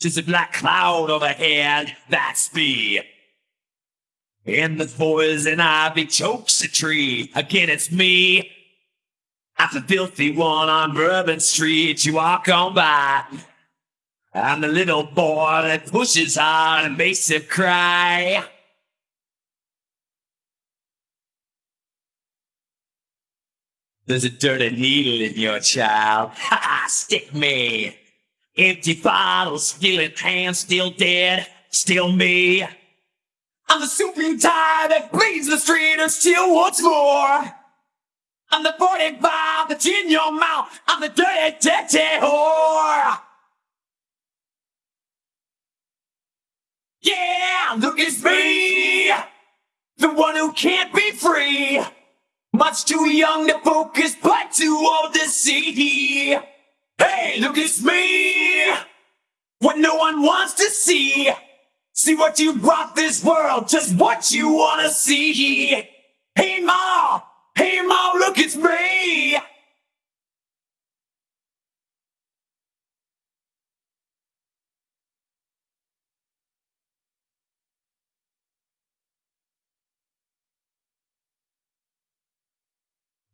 Just a black cloud overhead, that's me. And the poison ivy chokes a tree. Again, it's me. I'm the filthy one on Bourbon Street. You walk on by. I'm the little boy that pushes hard and makes him cry. There's a dirty needle in your child. Ha ha, stick me. Empty bottle, skillet hand, still dead, still me. I'm the supreme tide that bleeds the street and still wants more. I'm the 45 that's in your mouth. I'm the dirty, dirty whore. Yeah, look, it's me. The one who can't be free. Much too young to focus, but too old to see. Hey, look, it's me. What no one wants to see. See what you brought this world, just what you wanna see. Hey, Ma. Hey, Ma, look, it's me.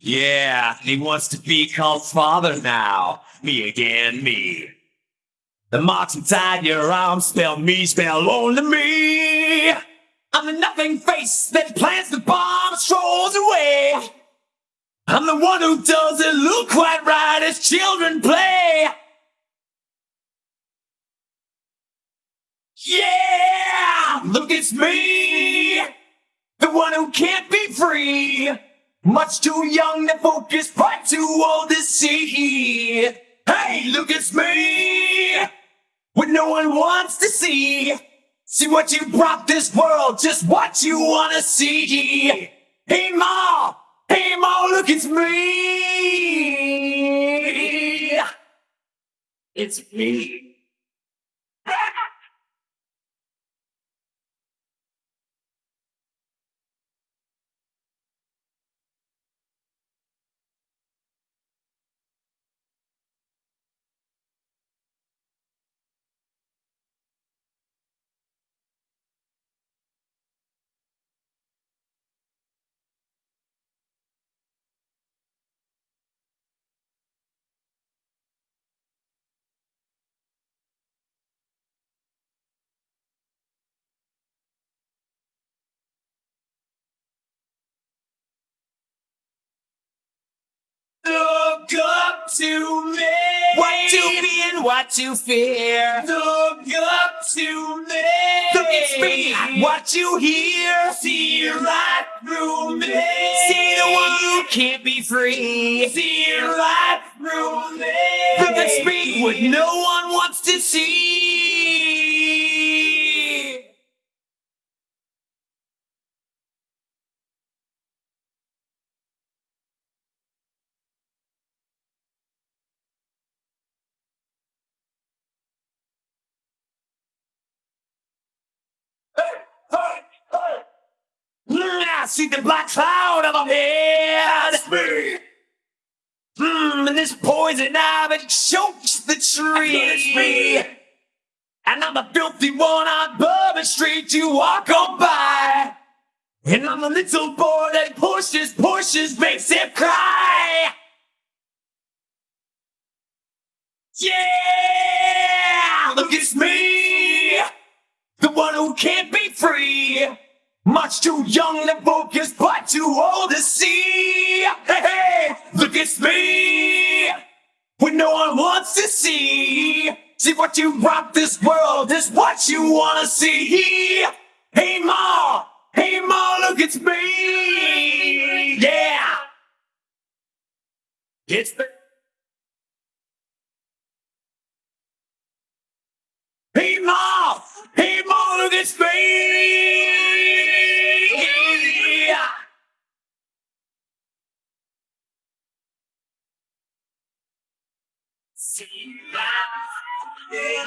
Yeah, he wants to be called father now. Me again, me. The marks inside your arm spell me, spell only me. I'm the nothing face that plants the bomb strolls away. I'm the one who doesn't look quite right as children play. Yeah, look, it's me. The one who can't be free. Much too young to focus, but too old to see. Hey, look, it's me. What no one wants to see. See what you brought this world, just what you wanna see. Hey, Ma. Hey, Ma, look, it's me. It's me. Look up to me. What to be and what to fear. Look up to me. Look at me. What you hear. See right through me. See the one who can't be free. See right through me. Look at me. What no one wants to see. I see the black cloud of head. It's me. Hmm, and this poison ivy chokes the tree. It's me. And I'm the filthy one on Bourbon Street you walk on by. And I'm the little boy that pushes, pushes, makes him cry. Yeah, look, it's me. The one who can't be free. Much too young to focus, but too old to see. Hey, hey, look, it's me. When no one wants to see. See what you brought this world is what you wanna see. Hey, Ma. Hey, Ma, look, it's me. Yeah. It's the. Hey, Ma. Hey, Ma, look, it's me. Sin más de